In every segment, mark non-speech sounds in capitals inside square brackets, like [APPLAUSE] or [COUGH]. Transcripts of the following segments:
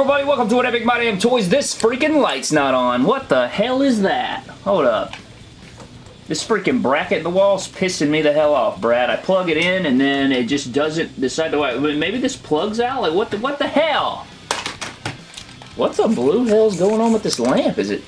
everybody? Welcome to What Epic My Damn Toys. This freaking light's not on. What the hell is that? Hold up. This freaking bracket in the wall's pissing me the hell off, Brad. I plug it in and then it just doesn't decide to... Maybe this plugs out? Like, what the, what the hell? What the blue hell's going on with this lamp? Is it...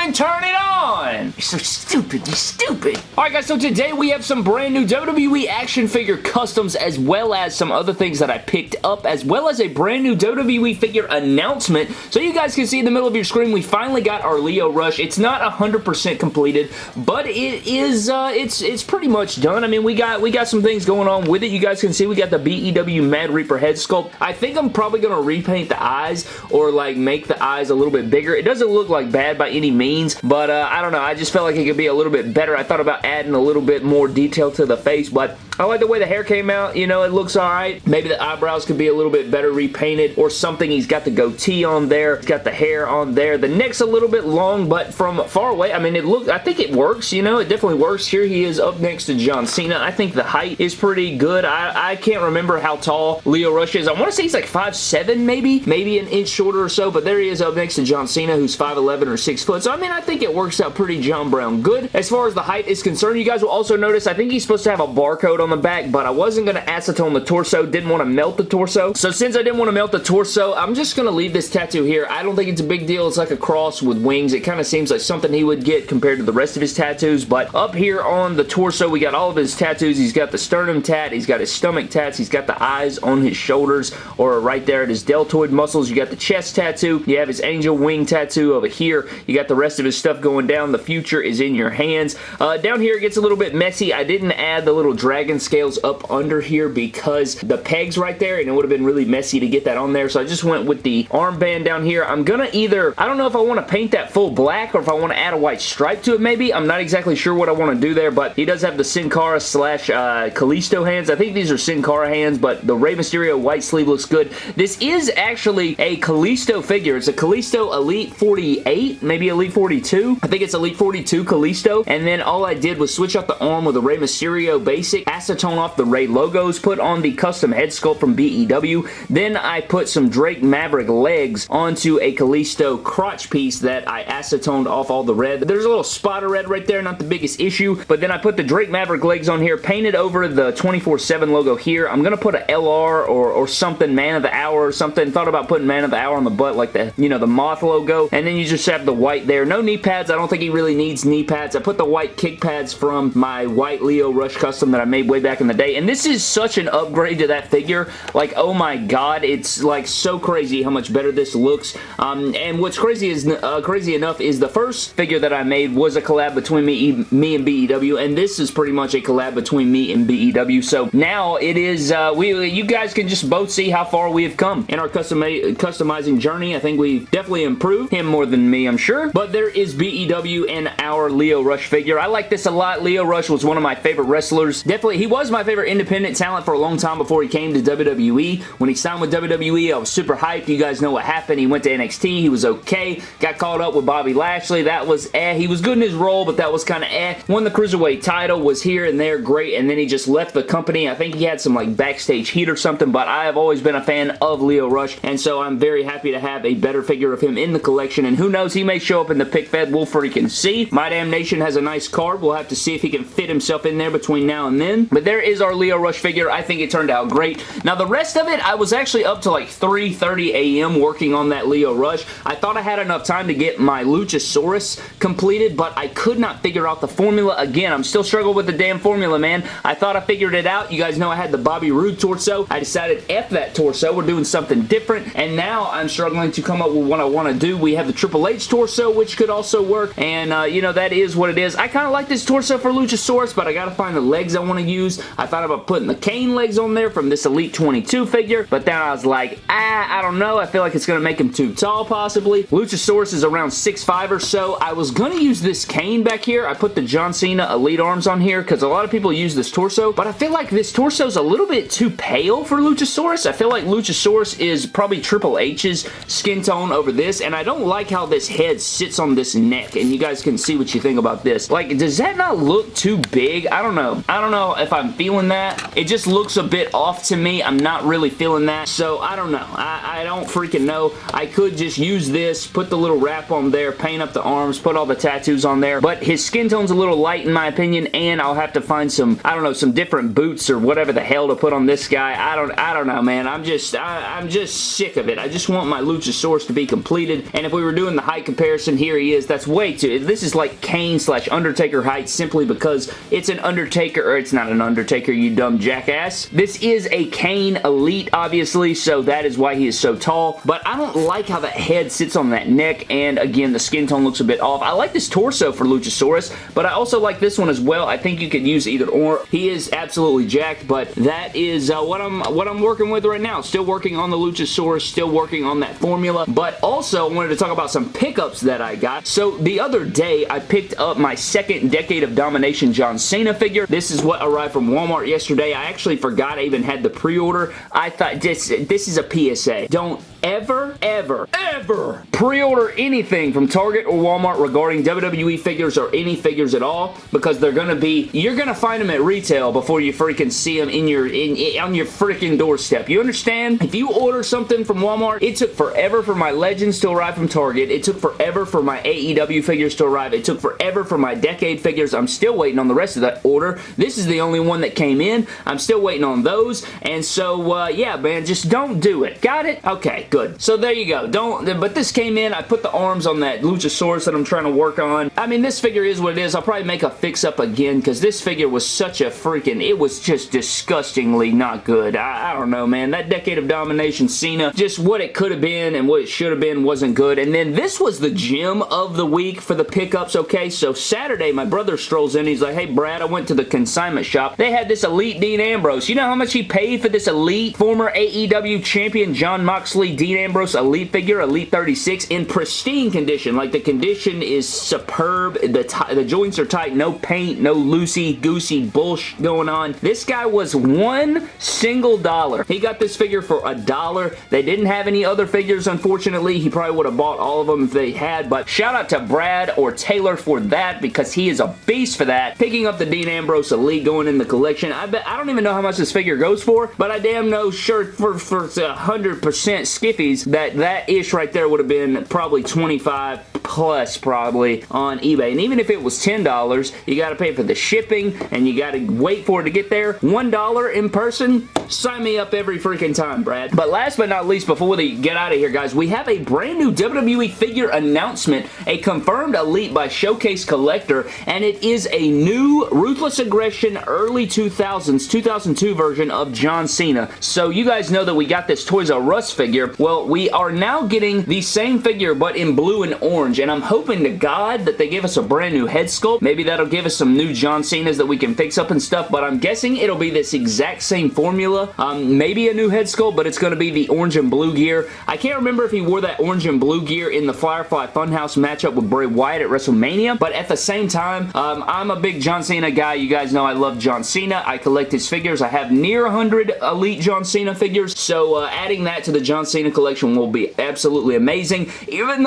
Even turn it on! You're so stupid, you're stupid! Alright guys, so today we have some brand new WWE action figure customs as well as some other things that I picked up as well as a brand new WWE figure announcement. So you guys can see in the middle of your screen we finally got our Lio Rush. It's not 100% completed, but it is, uh, it's it's pretty much done. I mean, we got we got some things going on with it. You guys can see we got the BEW Mad Reaper head sculpt. I think I'm probably going to repaint the eyes or like make the eyes a little bit bigger. It doesn't look like bad by any means, but uh, I don't know. I just felt like it could be a little bit better. I thought about adding a little bit more detail to the face, but I like the way the hair came out. You know, it looks alright. Maybe the eyebrows could be a little bit better repainted or something. He's got the goatee on there. He's got the hair on there. The neck's a little bit long, but from far away, I mean, it looks, I think it works, you know, it definitely works. Here he is up next to John Cena. I think the height is pretty good. I, I can't remember how tall Lio Rush is. I want to say he's like 5'7", maybe, maybe an inch shorter or so, but there he is up next to John Cena, who's 5'11", or 6 foot. So, I mean, I think it works out pretty John Brown good. As far as the height is concerned, you guys will also notice, I think he's supposed to have a barcode on the back, but I wasn't going to acetone the torso, didn't want to melt the torso. So, since I didn't want to melt the torso, I'm just going to leave this tattoo here. I don't think it's a big deal. It's like a cross with wings. It kind of seems like something he would get compared to the rest of his tattoos, but up here on the torso, we got all of his tattoos. He's got the sternum tat, he's got his stomach tats, he's got the eyes on his shoulders, or right there at his deltoid muscles. You got the chest tattoo, you have his angel wing tattoo over here, you got the rest of his stuff going down. The future is in your hands. Uh, down here it gets a little bit messy. I didn't add the little dragon scales up under here because the pegs right there and it would have been really messy to get that on there. So I just went with the armband down here. I'm to either, I don't know if I want to paint that full black or if I want to add a white stripe to it maybe. I'm not exactly sure what I want to do there, but he does have the Sin Cara slash uh, Kalisto hands. I think these are Sin Cara hands, but the Rey Mysterio white sleeve looks good. This is actually a Kalisto figure. It's a Kalisto Elite 48, maybe Elite 42. I think it's Elite 42 Kalisto, and then all I did was switch out the arm with a Rey Mysterio basic, acetone off the Rey logos, put on the custom head sculpt from BEW, then I put some Drake Maverick legs onto a Kalisto crotch piece that I acetoned off all the red. There's a little spot of red right there, not the biggest issue, but then I put the Drake Maverick legs on here, painted over the 24-7 logo here. I'm going to put a LR or, or something, Man of the Hour or something. Thought about putting Man of the Hour on the butt like the, you know, the moth logo, and then you just have the white there. No knee pads. I don't think he really needs knee pads. I put the white kick pads from my white Lio Rush custom that I made way back in the day, and this is such an upgrade to that figure. Like, oh my god, it's like so crazy how much better this looks. Um, and what's crazy is uh, crazy enough is the first figure that I made was a collab between me, me and BEW, and this is pretty much a collab between me and BEW. So now it is, uh, we you guys can just both see how far we have come in our custom customizing journey. I think we've definitely improved. Him more than me, I'm sure. But there is BEW and our Lio Rush figure. I like this a lot. Lio Rush was one of my favorite wrestlers. Definitely, he was my favorite independent talent for a long time before he came to WWE. When he signed with WWE, I was super hyped. You guys know what happened. He went to NXT. He was okay. Got caught up with Bobby Lashley. That was eh. He was good in his role, but that was kind of eh. Won the Cruiserweight title, was here and there, great, and then he just left the company. I think he had some like backstage heat or something, but I have always been a fan of Lio Rush, and so I'm very happy to have a better figure of him in the collection, and who knows, he may show up in the pick fed. We'll freaking see. My Damn Nation has a nice card. We'll have to see if he can fit himself in there between now and then, but there is our Lio Rush figure. I think it turned out great. Now, the rest of it, I was actually up to like 3.30 a.m. working on that Lio Rush. I thought I had enough time to get my Luchasaurus completed, but I could not figure out the formula. Again, I'm still struggling with the damn formula, man. I thought I figured it out. You guys know I had the Bobby Roode torso. I decided F that torso. We're doing something different, and now I'm struggling to come up with what I want to do. We have the Triple H torso, which could also work, and, uh, you know, that is what it is. I kind of like this torso for Luchasaurus, but I got to find the legs I want to use. I thought about putting the Kane legs on there from this Elite 22 figure, but then I was like, ah, I don't know. I feel like it's going to make him too tall, possibly. Luchasaurus is around 6'5 or so. I was going to use this Kane back here. I put the John Cena Elite arms on here because a lot of people use this torso, but I feel like this torso is a little bit too pale for Luchasaurus. I feel like Luchasaurus is probably Triple H's skin tone over this, and I don't like how this head sits on this neck, and you guys can see what you think about this. Like, does that not look too big? I don't know. I don't know if I'm feeling that. It just looks a bit off to me. I'm not really feeling that. So I don't know. I, I don't freaking know. I could just use this, put the little wrap on there, paint up the arms, put all the tattoos on there. But his skin tone's a little light in my opinion and I'll have to find some, I don't know, some different boots or whatever the hell to put on this guy. I don't, I don't know, man. I'm just, I, I'm just sick of it. I just want my Luchasaurus to be completed. And if we were doing the height comparison, here he is. That's way too, this is like Kane slash Undertaker height simply because it's an Undertaker, or it's not an Undertaker, you dumb jackass. This is a Kane Elite, obviously, so that is why he is so tall. But I don't like how that head sits on that neck, and again, the skin tone looks a bit off. I like this torso for Luchasaurus, but I also like this one as well. I think you could use either or. He is absolutely jacked, but that is uh, what I'm what I'm working with right now. Still working on the Luchasaurus, still working on that formula, but also I wanted to talk about some pickups that I got. So the other day, I picked up my second Decade of Domination John Cena figure. This is what arrived from Walmart yesterday. I actually forgot I even had the pre-order. I thought this, this is a PSA. Don't ever, ever, ever pre-order anything from Target or Walmart regarding WWE figures or any figures at all because they're going to be, you're going to find them at retail before you freaking see them in your, in, in, on your freaking doorstep. You understand? If you order something from Walmart, it took forever for my Legends to arrive from Target. It took forever for my AEW figures to arrive. It took forever for my Decade figures. I'm still waiting on the rest of that order. This is the only one that came in. I'm still waiting on those. And so, uh, yeah, man, just don't do it. Got it? Okay, good. So there you go. Don't, but this came in. I put the arms on that Luchasaurus that I'm trying to work on. I mean, this figure is what it is. I'll probably make a fix-up again because this figure was such a freaking, it was just disgustingly not good. I, I don't know, man. That Decade of Domination Cena, just what it could have been and what it should have been wasn't good. And then this was the gem of the week for the pickups, okay? So Saturday, my brother strolls in. He's like, hey, Brad, I went to the consignment shop. They had this Elite Dean Ambrose. You know how much he paid for this Elite former AEW champion Jon Moxley Dean Ambrose Elite figure, Elite 36, in pristine condition. Like, the condition is superb. The, the joints are tight. No paint, no loosey-goosey bullshit going on. This guy was one single dollar. He got this figure for a dollar. They didn't have any other figures, unfortunately. He probably would have bought all of them if they had, but shout out to Brad or Taylor for that because he is a beast for that. Picking up the Dean Ambrose Elite going in the collection. I bet I don't even know how much this figure goes for, but I damn know sure for, for 100% skiffies that that ish right there would have been probably 25 plus probably on eBay. And even if it was $10, you got to pay for the shipping and you got to wait for it to get there. $1 in person, sign me up every freaking time, Brad. But last but not least, before we get out of here, guys, we have a brand new WWE figure announcement, a confirmed Elite by Showcase Collector, and it is a new Ruthless Aggression early 2000s, 2002 version of John Cena. So you guys know that we got this Toys R Us figure. Well, we are now getting the same figure, but in blue and orange, and I'm hoping to God that they give us a brand new head sculpt. Maybe that'll give us some new John Cena's that we can fix up and stuff, but I'm guessing it'll be this exact same formula. Um, maybe a new head sculpt, but it's going to be the orange and blue gear. I can't remember if he wore that orange and blue gear in the Firefly Funhouse matchup with Bray Wyatt at WrestleMania, but at the same time, um, I'm a big John Cena guy. You guys know I love John Cena. I collect his figures. I have near 100 Elite John Cena figures, so uh, adding that to the John Cena collection will be absolutely amazing. Even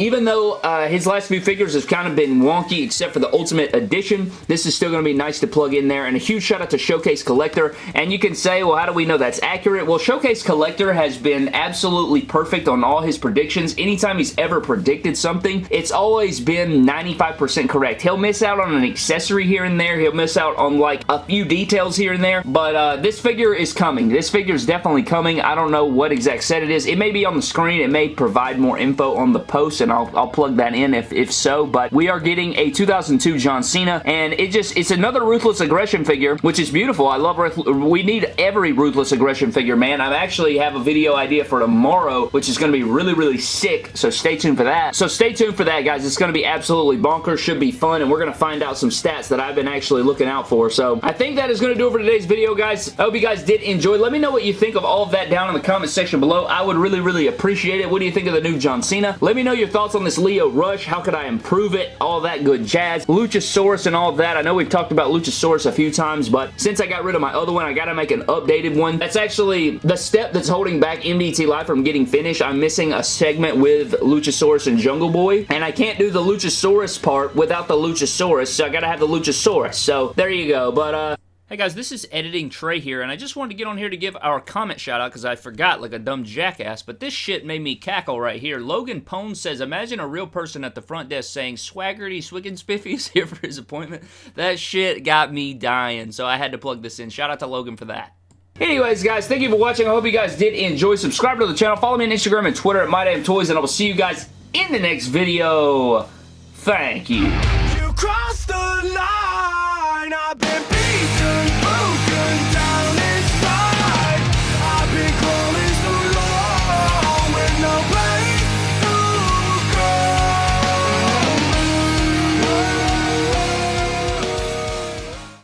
even though uh, his last few figures have kind of been wonky except for the Ultimate Edition, this is still going to be nice to plug in there. And a huge shout out to Showcase Collector. And you can say, well, how do we know that's accurate? Well, Showcase Collector has been absolutely perfect on all his predictions. Anytime he's ever predicted something, it's always been 95% correct. He'll miss out on an accessory here and there. He'll miss out on like a few details here and there. But uh, this figure is coming. This figure is definitely coming. I don't know what exact set it is. It may be on the screen. It may provide more info on the post and I'll, I'll plug that in if, if so, but we are getting a 2002 John Cena, and it just, it's another Ruthless Aggression figure, which is beautiful. I love, we need every Ruthless Aggression figure, man. I actually have a video idea for tomorrow, which is going to be really, really sick, so stay tuned for that. So stay tuned for that, guys. It's going to be absolutely bonkers, should be fun, and we're going to find out some stats that I've been actually looking out for, so I think that is going to do it for today's video, guys. I hope you guys did enjoy. Let me know what you think of all of that down in the comment section below. I would really, really appreciate it. What do you think of the new John Cena? Let me know your thoughts thoughts on this Lio Rush. How could I improve it? All that good jazz. Luchasaurus and all that. I know we've talked about Luchasaurus a few times, but since I got rid of my other one, I gotta make an updated one. That's actually the step that's holding back MDT Live from getting finished. I'm missing a segment with Luchasaurus and Jungle Boy, and I can't do the Luchasaurus part without the Luchasaurus, so I gotta have the Luchasaurus. So there you go. But, uh, Hey guys, this is Editing Trey here, and I just wanted to get on here to give our comment shout out because I forgot like a dumb jackass, but this shit made me cackle right here. Logan Pone says, imagine a real person at the front desk saying, Swaggerty Swig Spiffy is [LAUGHS] here for his appointment. That shit got me dying, so I had to plug this in. Shout out to Logan for that. Anyways, guys, thank you for watching. I hope you guys did enjoy. Subscribe to the channel. Follow me on Instagram and Twitter at MyDamnToys, and I will see you guys in the next video. Thank you. you